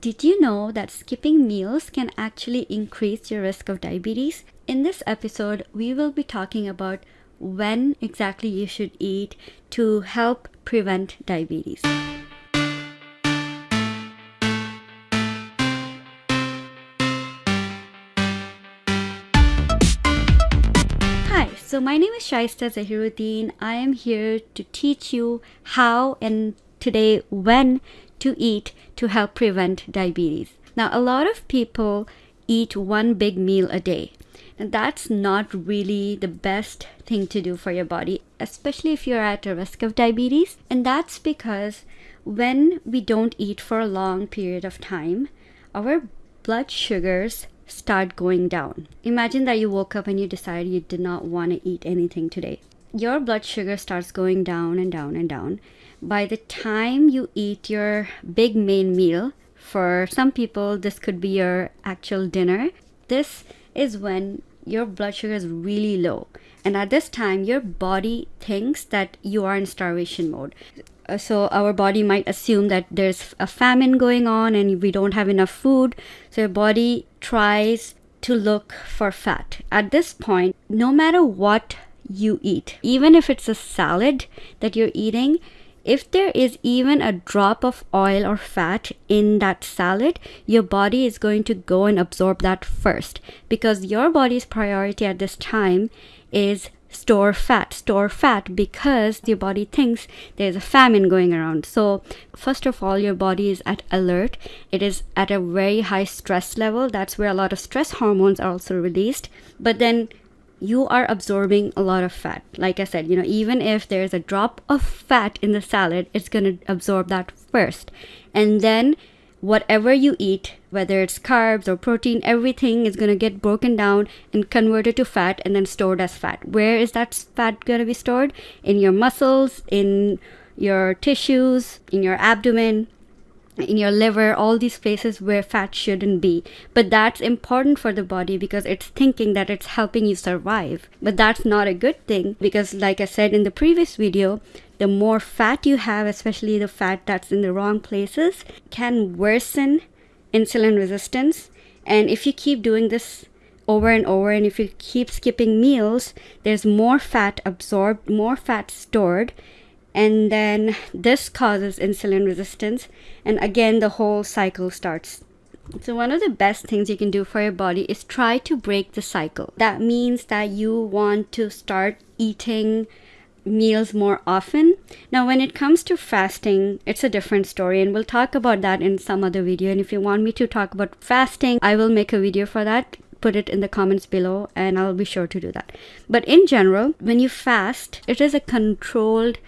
Did you know that skipping meals can actually increase your risk of diabetes? In this episode, we will be talking about when exactly you should eat to help prevent diabetes. Hi, so my name is Shaista Zahiruddin. I am here to teach you how and today when to eat to help prevent diabetes. Now, a lot of people eat one big meal a day. And that's not really the best thing to do for your body, especially if you're at a risk of diabetes. And that's because when we don't eat for a long period of time, our blood sugars start going down. Imagine that you woke up and you decided you did not want to eat anything today. Your blood sugar starts going down and down and down by the time you eat your big main meal, for some people, this could be your actual dinner. This is when your blood sugar is really low. And at this time, your body thinks that you are in starvation mode. Uh, so, our body might assume that there's a famine going on and we don't have enough food. So, your body tries to look for fat. At this point, no matter what you eat, even if it's a salad that you're eating, if there is even a drop of oil or fat in that salad, your body is going to go and absorb that first. Because your body's priority at this time is store fat store fat because your body thinks there's a famine going around. So first of all your body is at alert. It is at a very high stress level. That's where a lot of stress hormones are also released. But then you are absorbing a lot of fat. Like I said, you know, even if there's a drop of fat in the salad, it's going to absorb that first. And then whatever you eat, whether it's carbs or protein, everything is going to get broken down and converted to fat and then stored as fat. Where is that fat going to be stored? In your muscles, in your tissues, in your abdomen, in your liver, all these places where fat shouldn't be. But that's important for the body because it's thinking that it's helping you survive. But that's not a good thing because, like I said in the previous video, the more fat you have, especially the fat that's in the wrong places, can worsen insulin resistance. And if you keep doing this over and over, and if you keep skipping meals, there's more fat absorbed, more fat stored and then this causes insulin resistance. And again the whole cycle starts. So one of the best things you can do for your body is try to break the cycle. That means that you want to start eating meals more often. Now when it comes to fasting it's a different story and we'll talk about that in some other video. And if you want me to talk about fasting i will make a video for that. Put it in the comments below and I'll be sure to do that. But in general, when you fast, it is a controlled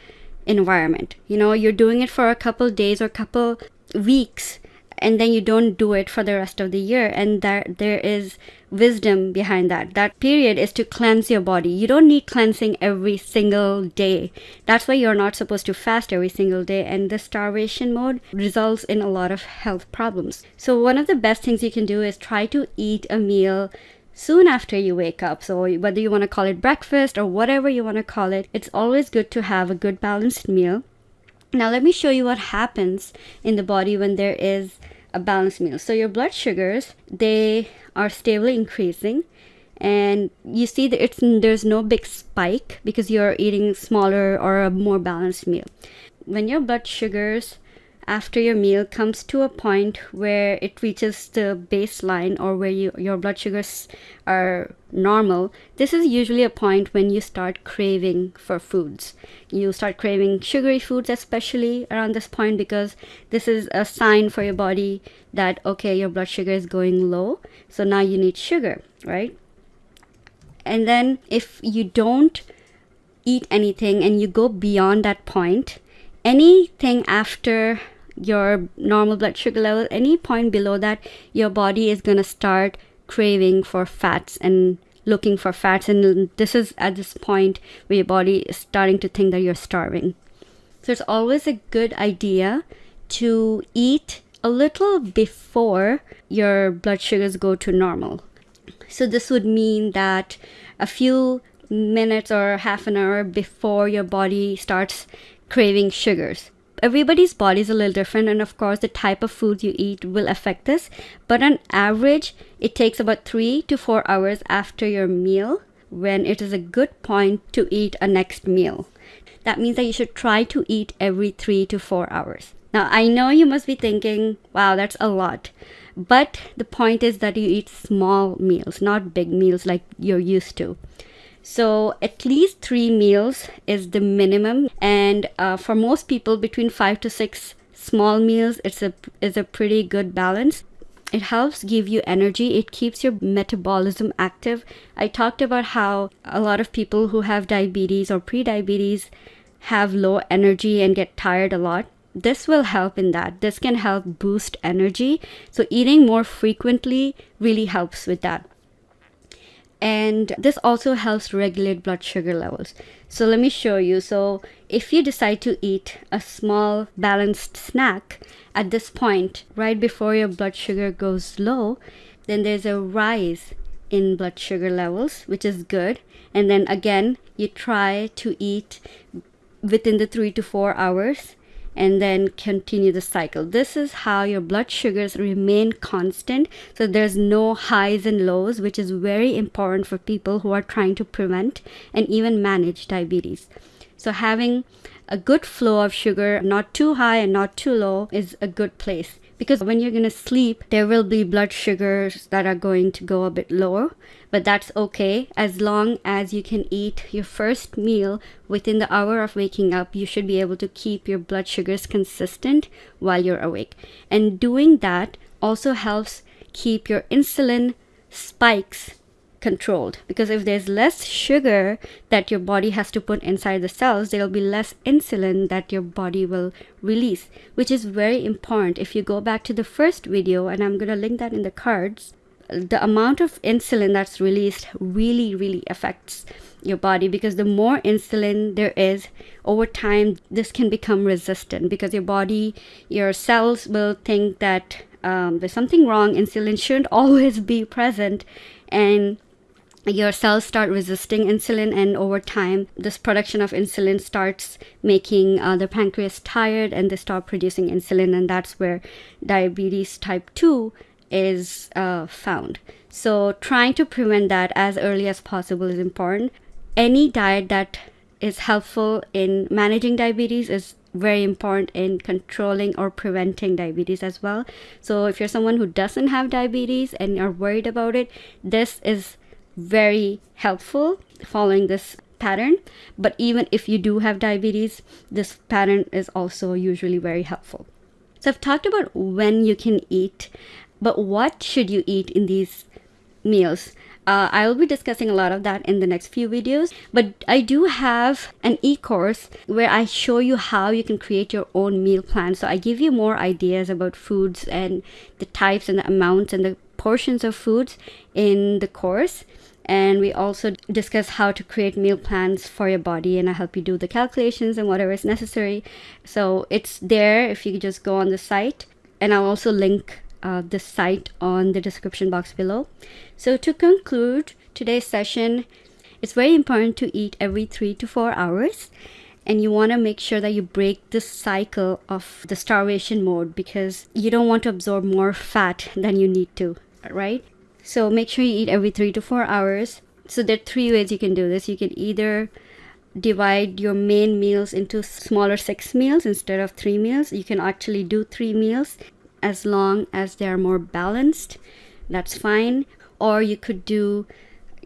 environment. You know, you're doing it for a couple days or couple weeks and then you don't do it for the rest of the year and that there is wisdom behind that. That period is to cleanse your body. You don't need cleansing every single day. That's why you're not supposed to fast every single day and the starvation mode results in a lot of health problems. So one of the best things you can do is try to eat a meal soon after you wake up. So, whether you want to call it breakfast or whatever you want to call it, it's always good to have a good balanced meal. Now, let me show you what happens in the body when there is a balanced meal. So, your blood sugars, they are stably increasing and you see that it's there's no big spike because you're eating smaller or a more balanced meal. When your blood sugars after your meal comes to a point where it reaches the baseline or where you, your blood sugars are normal, this is usually a point when you start craving for foods. You start craving sugary foods, especially around this point, because this is a sign for your body that, okay, your blood sugar is going low. So now you need sugar, right? And then if you don't eat anything and you go beyond that point, anything after your normal blood sugar level, any point below that, your body is going to start craving for fats and looking for fats. And this is at this point where your body is starting to think that you're starving. So it's always a good idea to eat a little before your blood sugars go to normal. So this would mean that a few minutes or half an hour before your body starts craving sugars everybody's body is a little different and of course the type of food you eat will affect this but on average it takes about three to four hours after your meal when it is a good point to eat a next meal. That means that you should try to eat every three to four hours. Now i know you must be thinking wow that's a lot. But the point is that you eat small meals not big meals like you're used to so at least three meals is the minimum, and uh, for most people, between five to six small meals, it's a is a pretty good balance. It helps give you energy. It keeps your metabolism active. I talked about how a lot of people who have diabetes or pre-diabetes have low energy and get tired a lot this will help in that. This can help boost energy. So, eating more frequently really helps with that and this also helps regulate blood sugar levels. So let me show you. So if you decide to eat a small balanced snack at this point right before your blood sugar goes low then there's a rise in blood sugar levels which is good. And then again you try to eat within the 3 to 4 hours and then continue the cycle. This is how your blood sugars remain constant. So there's no highs and lows, which is very important for people who are trying to prevent and even manage diabetes. So having a good flow of sugar, not too high and not too low, is a good place because when you're going to sleep, there will be blood sugars that are going to go a bit lower, but that's okay as long as you can eat your first meal within the hour of waking up. You should be able to keep your blood sugars consistent while you're awake. And doing that also helps keep your insulin spikes controlled. Because if there's less sugar that your body has to put inside the cells there'll be less insulin that your body will release which is very important. If you go back to the first video and i'm going to link that in the cards the amount of insulin that's released really really affects your body. Because the more insulin there is over time this can become resistant. Because your body your cells will think that um, there's something wrong. Insulin shouldn't always be present. And your cells start resisting insulin and over time this production of insulin starts making uh, the pancreas tired and they stop producing insulin and that's where diabetes type 2 is uh, found. So trying to prevent that as early as possible is important. Any diet that is helpful in managing diabetes is very important in controlling or preventing diabetes as well. So if you're someone who doesn't have diabetes and are worried about it this is very helpful following this pattern. But even if you do have diabetes, this pattern is also usually very helpful. So I've talked about when you can eat, but what should you eat in these meals? Uh, I'll be discussing a lot of that in the next few videos, but I do have an e-course where I show you how you can create your own meal plan. So I give you more ideas about foods and the types and the amounts and the portions of foods in the course and we also discuss how to create meal plans for your body and i help you do the calculations and whatever is necessary. So it's there if you just go on the site and i'll also link uh, the site on the description box below. So to conclude today's session it's very important to eat every three to four hours and you want to make sure that you break the cycle of the starvation mode because you don't want to absorb more fat than you need to right so make sure you eat every three to four hours. So there are three ways you can do this. You can either divide your main meals into smaller six meals instead of three meals. You can actually do three meals as long as they are more balanced. That's fine. Or you could do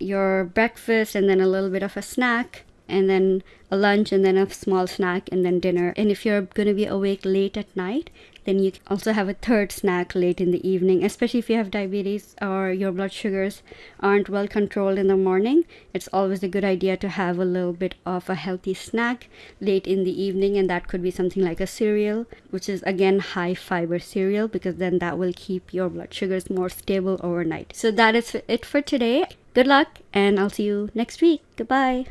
your breakfast and then a little bit of a snack and then a lunch and then a small snack and then dinner. And if you're going to be awake late at night, then you also have a third snack late in the evening, especially if you have diabetes or your blood sugars aren't well controlled in the morning. It's always a good idea to have a little bit of a healthy snack late in the evening, and that could be something like a cereal, which is again high fiber cereal because then that will keep your blood sugars more stable overnight. So that is it for today. Good luck, and I'll see you next week. Goodbye.